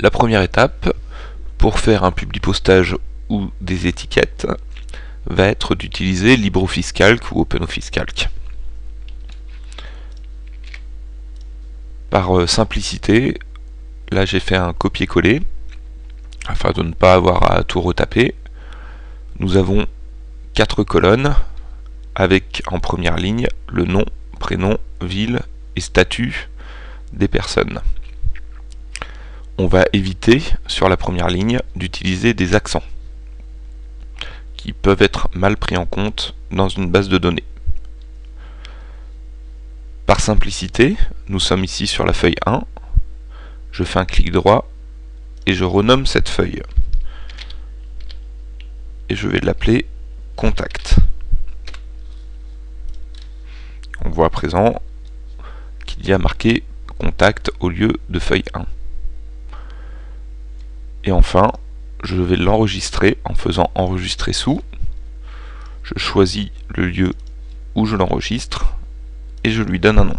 La première étape, pour faire un publipostage ou des étiquettes, va être d'utiliser LibreOffice Calc ou OpenOffice Calc. Par euh, simplicité, là j'ai fait un copier-coller, afin de ne pas avoir à tout retaper. Nous avons quatre colonnes, avec en première ligne le nom, prénom, ville et statut des personnes. On va éviter, sur la première ligne, d'utiliser des accents qui peuvent être mal pris en compte dans une base de données. Par simplicité, nous sommes ici sur la feuille 1, je fais un clic droit et je renomme cette feuille. Et je vais l'appeler contact. On voit à présent qu'il y a marqué contact au lieu de feuille 1. Et enfin, je vais l'enregistrer en faisant enregistrer sous. Je choisis le lieu où je l'enregistre et je lui donne un nom.